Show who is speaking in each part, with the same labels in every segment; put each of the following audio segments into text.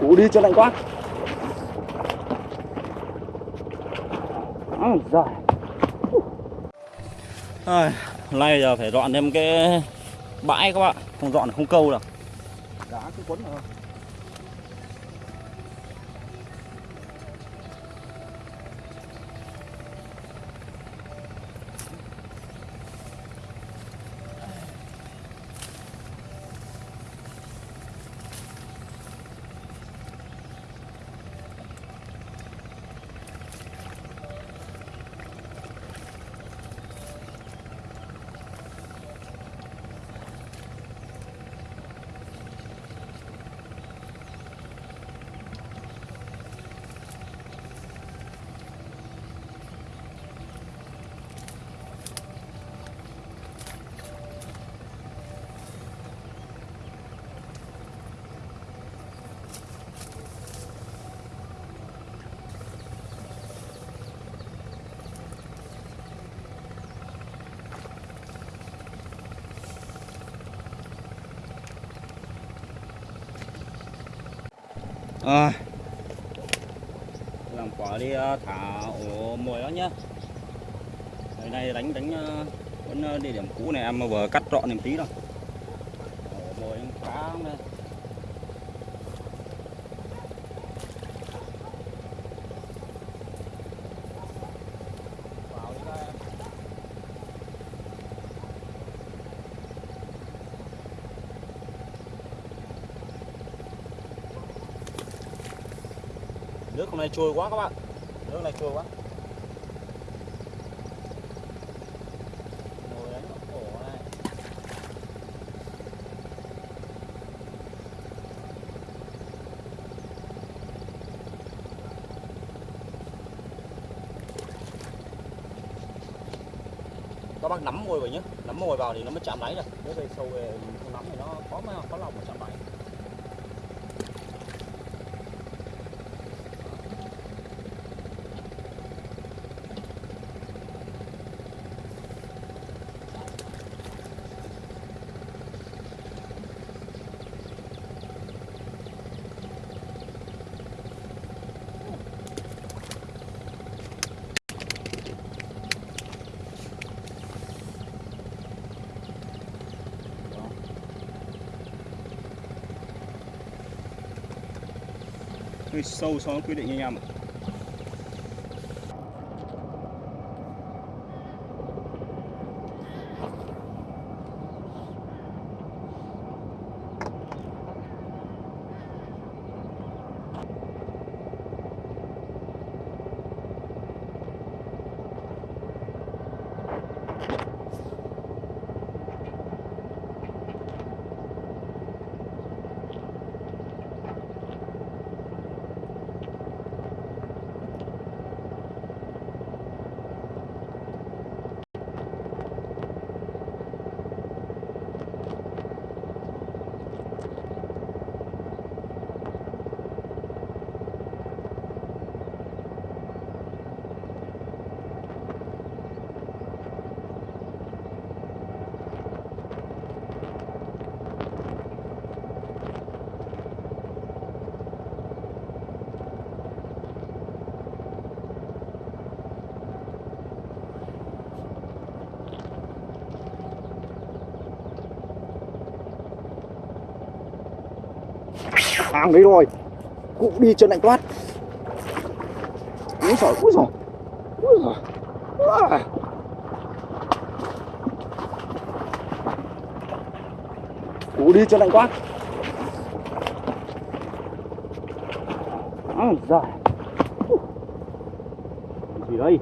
Speaker 1: cú đi cho lạnh quá. À, rồi
Speaker 2: à, nay giờ phải dọn thêm cái bãi các bạn. Không dọn là không câu được.
Speaker 1: Đá cứ quấn rồi
Speaker 2: à, làm quả đi ờ, thả ổ mồi đó nhá Hồi nay đánh đánh ờ, vẫn địa điểm cũ này em vừa cắt trọn thêm tí rồi ổ mồi cá không đây Vào đi các em nước hôm nay trôi quá các bạn. Nước này trôi quá. Ngồi đánh ổ này. các bác nắm mồi vào nhé nắm mồi vào thì nó mới chạm đáy được. Nếu về sâu về không nắm thì nó khó mà khó lòng mà chạm đáy. Hơi sâu so với quy định anh em ạ
Speaker 1: hàng đấy rồi cụ đi chân lạnh toát. Úi giời úi giời úi giời à. cụ đi chân lạnh toát. Úi giời. Gì đây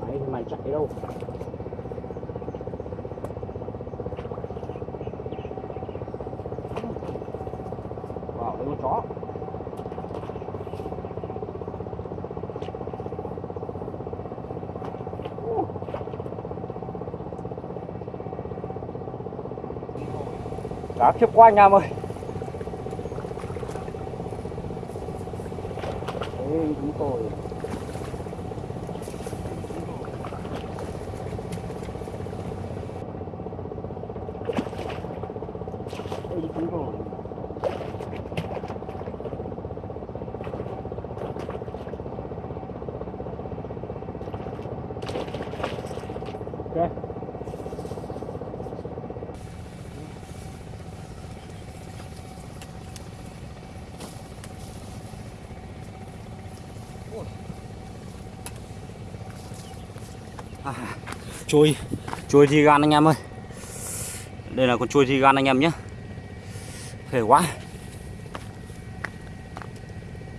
Speaker 1: mày mày chạy đâu vào đây con chó cá khiếp quá anh em ơi. Đấy, đúng rồi Ê, chúng Đúng rồi. Ok.
Speaker 2: À, Chui. Chui thì gan anh em ơi. Đây là con chui thì gan anh em nhé. Khỏe quá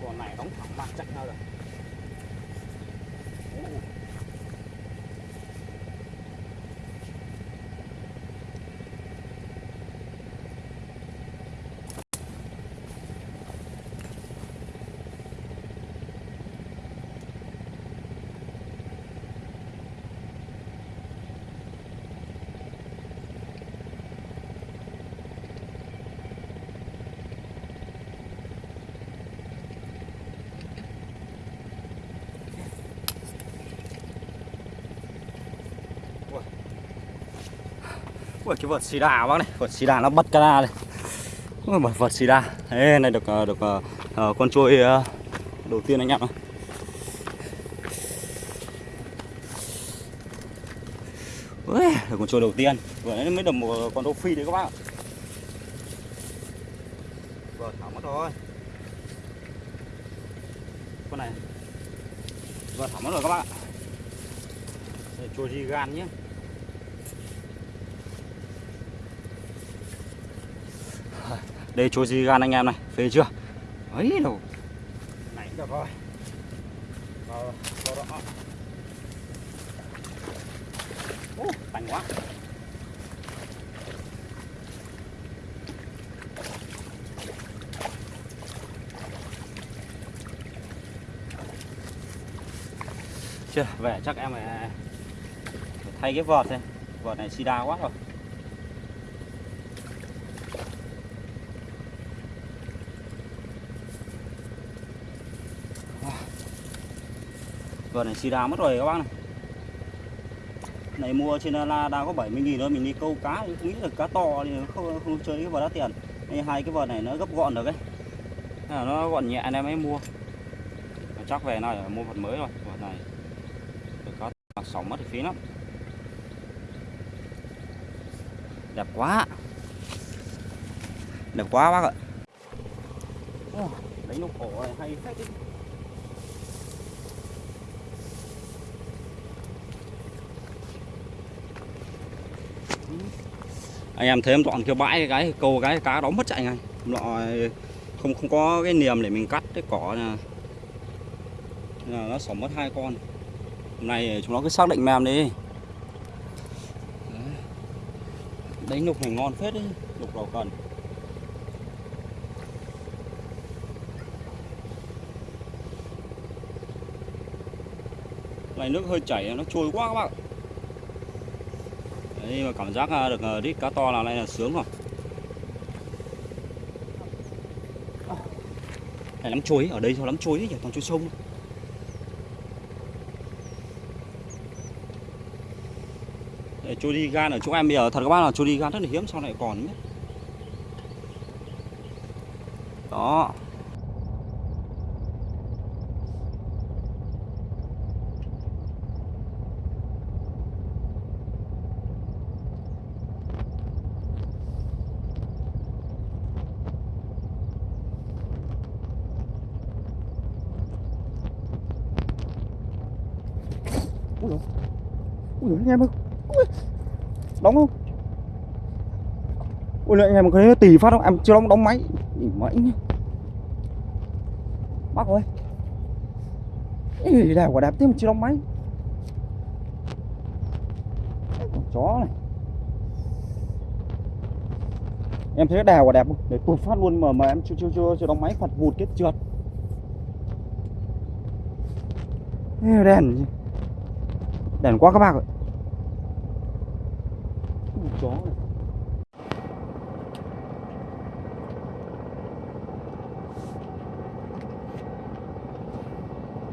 Speaker 1: Con này đóng thẳng mặt chặt nhau rồi.
Speaker 2: Ui cái vợt xì đà bác này. Vợt xì đà nó bắt cana ra này. Ui vợt, vợt xì đà. Ê này được ờ, được uh, con trôi uh, đầu tiên anh em này Ui, được con trôi đầu tiên. Vừa nãy mới được một con đô phi đấy các bác ạ. Vừa thả mất rồi. Con này. Vừa thả mất rồi các bác ạ. Trôi gì gan nhé. Đây chỗ gì gan anh em này, phê chưa? Ấy đâu.
Speaker 1: Này được rồi. Vào, vào đó.
Speaker 2: Ô, tành quá. Chưa, về chắc em phải phải thay cái vọt đây vọt này xì đa quá rồi. Vợt này xì đà mất rồi các bác này. Này mua trên La đang có 70 nghìn thôi Mình đi câu cá cũng nghĩ là cá to thì không, không chơi cái vợt đắt tiền. Nên Hai cái vợt này nó gấp gọn được ấy. Là Nó gọn nhẹ nên mới mua. Mà Chắc về này mua vợt mới rồi Vợt này. Được cá mặc sóng mất thì phí lắm. Đẹp quá. Đẹp quá bác ạ. Đánh nục cổ này hay phết đấy anh em thấy em dọn cái bãi cái câu cái cá đóng mất chạy ngay. Lọ không không có cái niềm để mình cắt cái cỏ là, là nó sống mất hai con. Hôm nay chúng nó cứ xác định mềm đi. Đấy. đánh lục này ngon phết đấy lục đầu cần. Này nước hơi chảy nó trôi quá các bạn Đấy mà cảm giác à, được à, đít cá to là này là sướng rồi. Này lắm chuối, ở đây sao lắm chuối nhỉ, toàn chuối sông. Đây, chuối đi gan ở chỗ em bây giờ thật các bác là chuối đi gan rất là hiếm sau này còn nhé. Đó.
Speaker 1: Ui dồi. Ui anh em ơi. Đóng không? Ui lại anh em có thấy tì phát không? Em chưa đóng đóng máy. Ỉ mãi nhá. Bác ơi. Ý, đẹp quả đẹp thế mà chưa đóng máy. Con chó này. Em thấy cái đèo quả đẹp không? Để tụt phát luôn mà mà em chưa chưa chưa, chưa đóng máy phật vụt cái trượt. Đèn đèn quá các bác ạ chó này.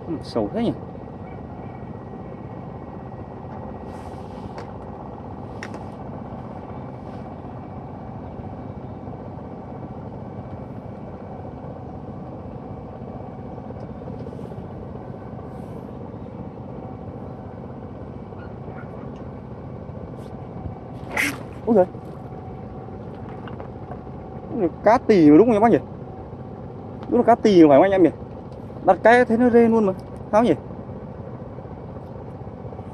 Speaker 1: Ừ, xấu thế nhỉ ôi giời Ôi, cá tì đúng không em bác nhỉ? Đúng là cá tì phải không anh em nhỉ? Đặt cái thấy nó rê luôn mà sao nhỉ?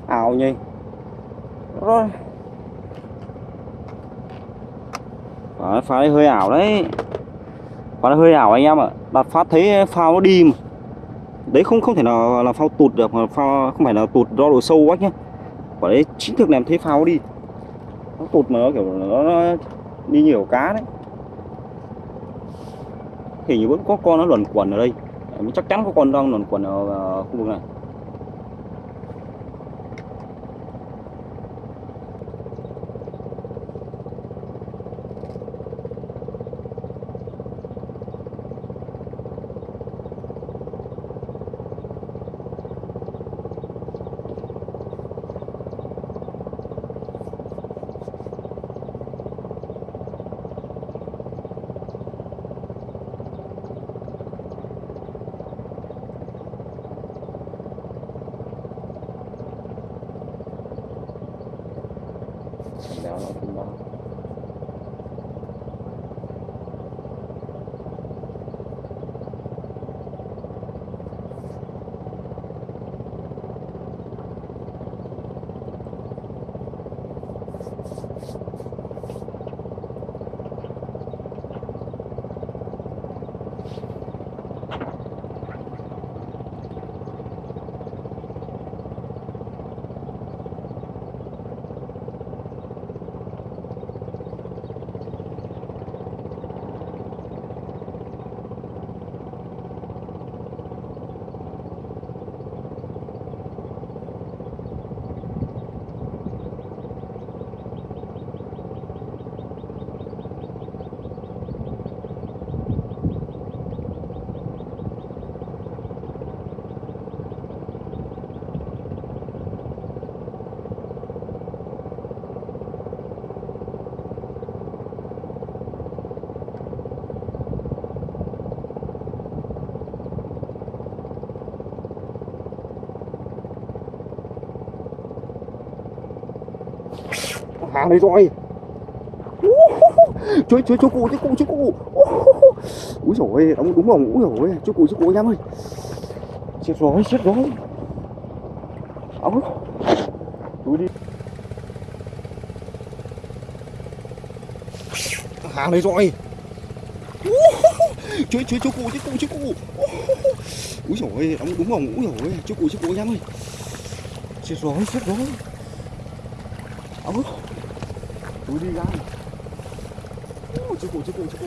Speaker 1: Ảo nhỉ? Rồi. À, phá này hơi ảo đấy. Phá này hơi ảo anh em ạ. Đặt phát thấy phao nó đi mà. Đấy không không thể nào là phao tụt được mà phao không phải là tụt do độ sâu quá nhé quả đấy chính thực làm thấy phao nó đi. Nó tụt mà nó kiểu nó, nó đi nhiều cá đấy thì như vẫn có con nó luẩn quẩn ở đây. Mình chắc chắn có con đang luẩn quẩn ở ờ, khu vực này đéo nó cũng đó hàng này rồi chuối chuối chú cụ chú cụ chú cụ. Úi rồi đóng đúng không úi rồi chú cụ chú cụ em ơi. Chết rồi chết rồi. Áo túi đi. Hàng này rồi chuối chuối chú cụ chú cụ chú cụ. Úi rồi đóng đúng không úi rồi chú cụ chú cụ em ơi. Chết rồi chết rồi. Áo đi ra chú cụ chú cụ chú cụ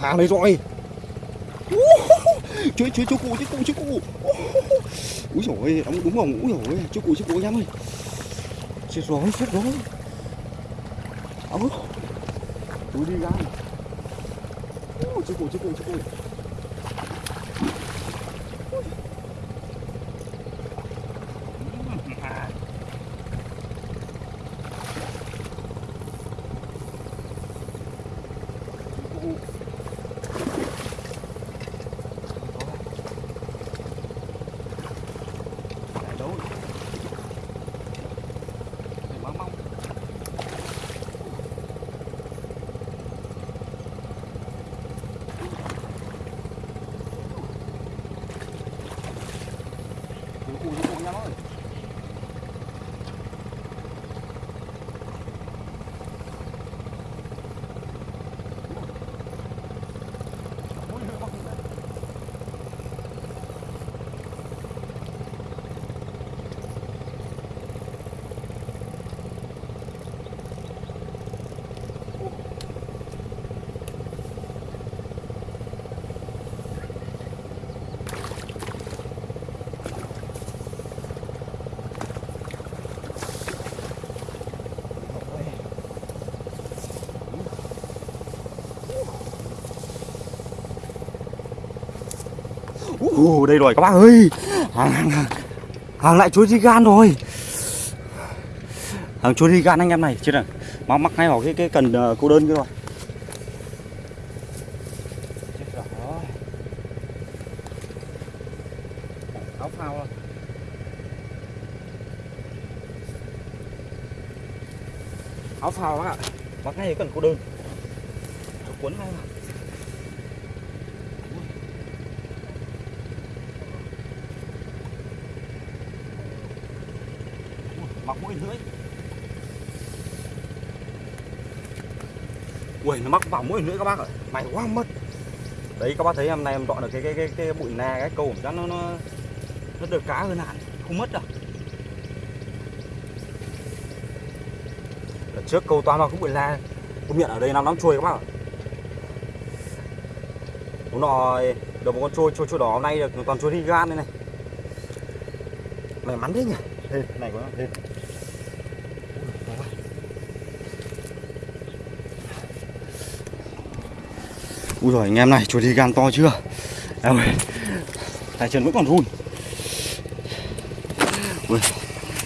Speaker 1: hàng này rồi chuối chú chú cụ chú cụ chú cụ úi rồi đóng đúng không úi dồi ôi, chú cụ chú cụ em ơi. Chết rồi chết rồi. Ông ơi túi đi ra chú cụ chú cụ chú cụ 그냥은 Uh, đây rồi các bác ơi. Hàng hàng hàng hàng lại chuối di gan rồi. Hàng chuối di gan anh em này chứ này mắc mắc ngay vào cái cái cần uh, cô đơn kia rồi. Áo phao rồi. áo phao bác mắc ngay cái cần cô đơn. Cuốn ngay vào mặc mũi lưỡi. Ui nó mắc vào mũi lưỡi các bác ạ. Mày quá mất. Đấy các bác thấy hôm nay em dọn được cái cái cái, cái bụi nè cái câu chắc nó nó nó được cá hơn hẳn. Không mất đâu. Đợt trước câu toàn vào cái bụi la công nhận ở đây năm lắm trôi các bác ạ. Đúng rồi được một con trôi trôi trôi đỏ hôm nay được toàn trôi đi gan đây này. May mắn thế nhỉ? Ê, này của nó thêm Úi rồi anh em này, chuột đi gan to chưa? Em ơi, tay chân vẫn còn run. Ui,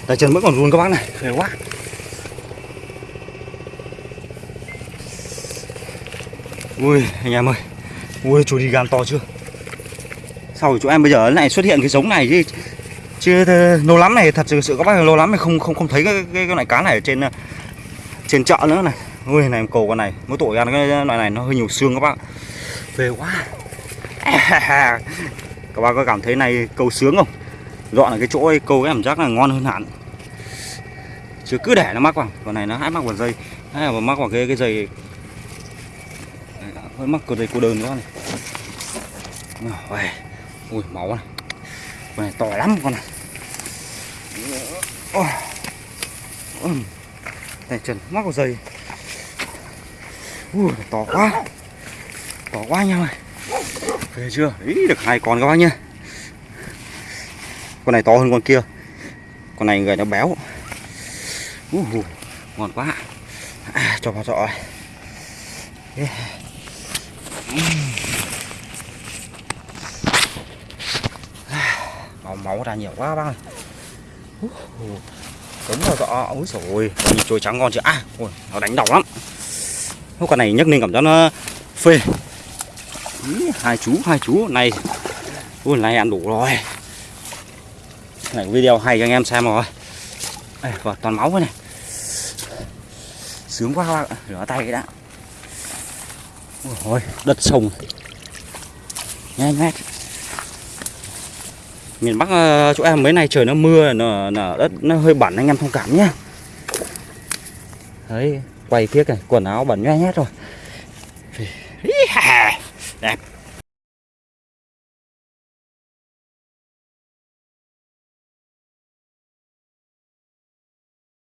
Speaker 1: tay chân vẫn còn run các bác này, khỏe quá. Ui, anh em ơi, ui chuột đi gan to chưa? Sao chỗ em bây giờ lại xuất hiện cái giống này chứ? Chứ lâu lắm này, thật sự sự các bác lâu lắm này không không không thấy cái cái, cái loại cá này ở trên ờ, trên chợ nữa này. Ui này em cầu con này, mỗi tội ăn cái loại này nó hơi nhiều xương các bác. Phê quá. Các bác có cảm thấy này câu sướng không? Dọn ở cái chỗ ấy câu cái cảm giác là ngon hơn hẳn. Chứ cứ để nó mắc vào Còn này nó hãy mắc vào dây. Hay là mắc vào cái cái dây. Hơi mắc vào dây cô đơn nữa này. Ui máu này. Con này to lắm con này. Ôi. Ôi. Này trần mắc vào dây Ui, to quá. To quá anh em ơi. Về chưa? Ý được hai con các bác nhá. Con này to hơn con kia. Con này người nó béo. Ui, uh, ngon quá. À, cho vào trọ yeah. máu máu ra nhiều quá bác ơi cấm vào trọ ôi rồi nhìn trôi trắng ngon chưa? À ôi, nó đánh đỏ lắm. Con này nhấc lên cảm giác nó phê. Ý, hai chú hai chú. Này ui này ăn đủ rồi. Này video hay cho anh em xem rồi. Đây, và toàn máu này. Sướng quá rửa tay cái đã. Ôi đất sông. Nghe nghe miền bắc ờ, chỗ em mấy nay trời nó mưa nó, nó đất nó hơi bẩn anh em thông cảm nhé đấy quay phía này quần áo bẩn nhoe hết rồi. Đẹp.